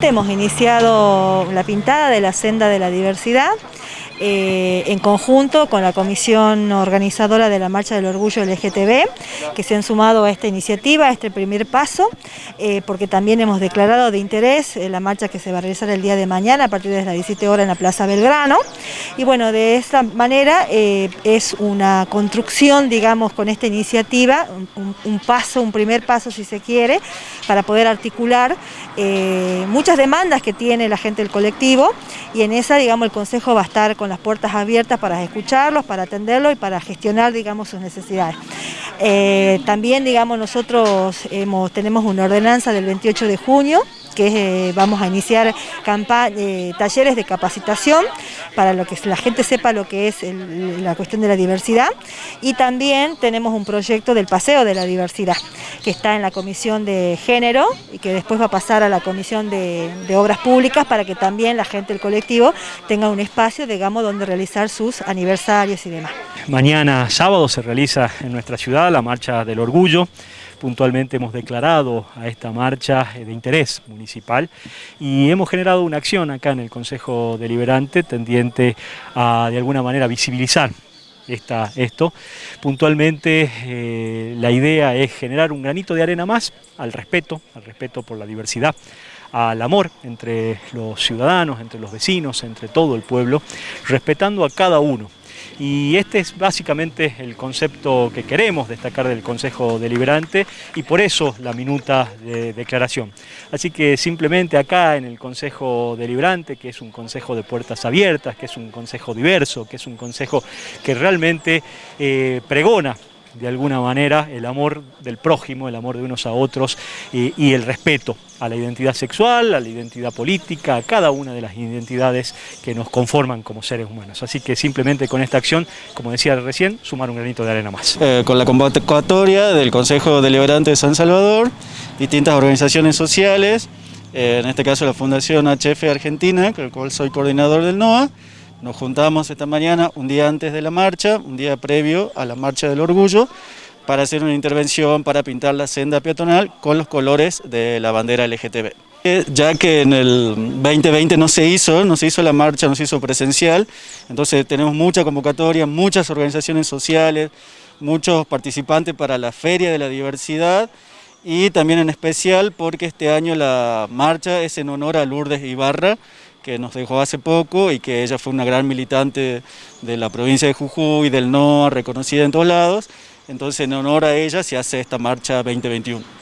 Hemos iniciado la pintada de la senda de la diversidad eh, en conjunto con la comisión organizadora de la Marcha del Orgullo LGTB, que se han sumado a esta iniciativa, a este primer paso, eh, porque también hemos declarado de interés eh, la marcha que se va a realizar el día de mañana a partir de las 17 horas en la Plaza Belgrano. Y bueno, de esta manera es una construcción, digamos, con esta iniciativa, un, paso, un primer paso si se quiere, para poder articular muchas demandas que tiene la gente del colectivo y en esa, digamos, el Consejo va a estar con las puertas abiertas para escucharlos, para atenderlos y para gestionar, digamos, sus necesidades. Eh, también, digamos, nosotros hemos, tenemos una ordenanza del 28 de junio que eh, vamos a iniciar eh, talleres de capacitación para lo que la gente sepa lo que es la cuestión de la diversidad y también tenemos un proyecto del paseo de la diversidad que está en la comisión de género y que después va a pasar a la comisión de, obras públicas para que también la gente del colectivo tenga un espacio, digamos, donde realizar sus aniversarios y demás. Mañana sábado se realiza en nuestra ciudad la Marcha del Orgullo, puntualmente hemos declarado a esta marcha de interés municipal y hemos generado una acción acá en el Consejo Deliberante tendiente a de alguna manera visibilizar esta, esto. Puntualmente eh, la idea es generar un granito de arena más al respeto, al respeto por la diversidad, al amor entre los ciudadanos, entre los vecinos, entre todo el pueblo, respetando a cada uno, y este es básicamente el concepto que queremos destacar del Consejo Deliberante y por eso la minuta de declaración. Así que simplemente acá en el Consejo Deliberante, que es un consejo de puertas abiertas, que es un consejo diverso, que es un consejo que realmente eh, pregona de alguna manera el amor del prójimo, el amor de unos a otros y, el respeto a la identidad sexual, a la identidad política, a cada una de las identidades que nos conforman como seres humanos. Así que simplemente con esta acción, como decía recién, sumar un granito de arena más. Eh, con la convocatoria del Consejo Deliberante de San Salvador, distintas organizaciones sociales, eh, en este caso la Fundación HF Argentina, con la cual soy coordinador del NOA, nos juntamos esta mañana, un día antes de la marcha, un día previo a la Marcha del Orgullo, para hacer una intervención para pintar la senda peatonal con los colores de la bandera LGTB. Eh, ya que en el 2020 no se hizo, no se hizo la marcha, no se hizo presencial, entonces tenemos mucha convocatoria, muchas organizaciones sociales, muchos participantes para la Feria de la Diversidad y también en especial porque este año la marcha es en honor a Lourdes Ibarra, que nos dejó hace poco y que ella fue una gran militante de la provincia de Jujuy, del NOA, reconocida en todos lados. Entonces en honor a ella se hace esta marcha 2021.